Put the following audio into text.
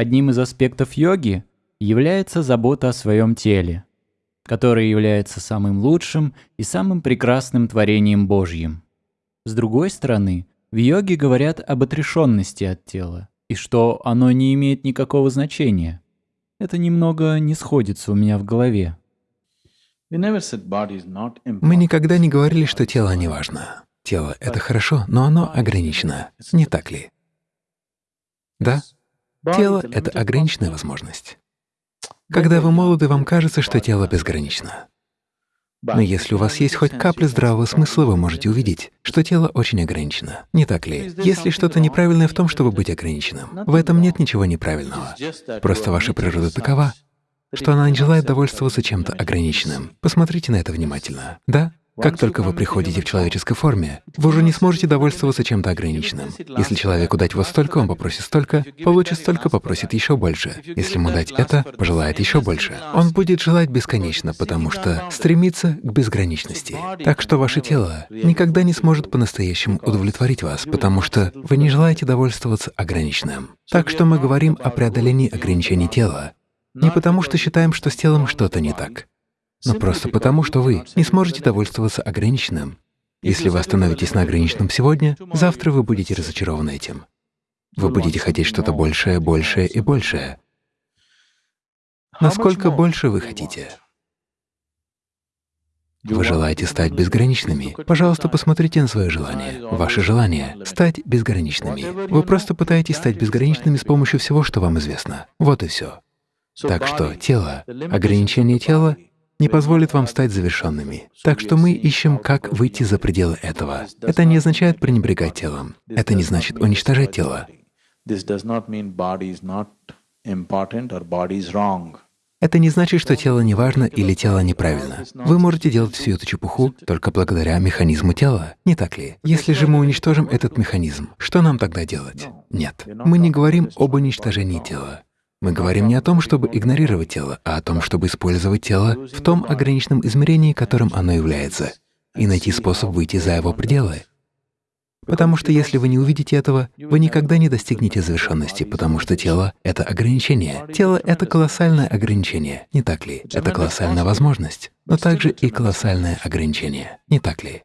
Одним из аспектов йоги является забота о своем теле, которое является самым лучшим и самым прекрасным творением Божьим. С другой стороны, в йоге говорят об отрешенности от тела, и что оно не имеет никакого значения. Это немного не сходится у меня в голове. Мы никогда не говорили, что тело не важно. Тело — это хорошо, но оно ограничено, не так ли? Да? Тело — это ограниченная возможность. Когда вы молоды, вам кажется, что тело безгранично. Но если у вас есть хоть капля здравого смысла, вы можете увидеть, что тело очень ограничено. Не так ли? Есть ли что-то неправильное в том, чтобы быть ограниченным? В этом нет ничего неправильного. Просто ваша природа такова, что она не желает довольствоваться чем-то ограниченным. Посмотрите на это внимательно. Да? Как только вы приходите в человеческой форме, вы уже не сможете довольствоваться чем-то ограниченным. Если человеку дать вот столько, он попросит столько, получит столько, попросит еще больше. Если ему дать это, пожелает еще больше. Он будет желать бесконечно, потому что стремится к безграничности. Так что ваше тело никогда не сможет по-настоящему удовлетворить вас, потому что вы не желаете довольствоваться ограниченным. Так что мы говорим о преодолении ограничений тела, не потому что считаем, что с телом что-то не так, но просто потому, что вы не сможете довольствоваться ограниченным. Если вы остановитесь на ограниченном сегодня, завтра вы будете разочарованы этим. Вы будете хотеть что-то большее, большее и большее. Насколько больше вы хотите? Вы желаете стать безграничными? Пожалуйста, посмотрите на свое желание. Ваше желание — стать безграничными. Вы просто пытаетесь стать безграничными с помощью всего, что вам известно. Вот и все. Так что тело, ограничение тела не позволит вам стать завершенными. Так что мы ищем, как выйти за пределы этого. Это не означает пренебрегать телом. Это не значит уничтожать тело. Это не значит, что тело не важно или тело неправильно. Вы можете делать всю эту чепуху только благодаря механизму тела, не так ли? Если же мы уничтожим этот механизм, что нам тогда делать? Нет. Мы не говорим об уничтожении тела. Мы говорим не о том, чтобы игнорировать тело, а о том, чтобы использовать тело в том ограниченном измерении, которым оно является, и найти способ выйти за его пределы. Потому что если вы не увидите этого, вы никогда не достигнете завершенности, потому что тело — это ограничение. Тело — это колоссальное ограничение, не так ли? Это колоссальная возможность, но также и колоссальное ограничение, не так ли?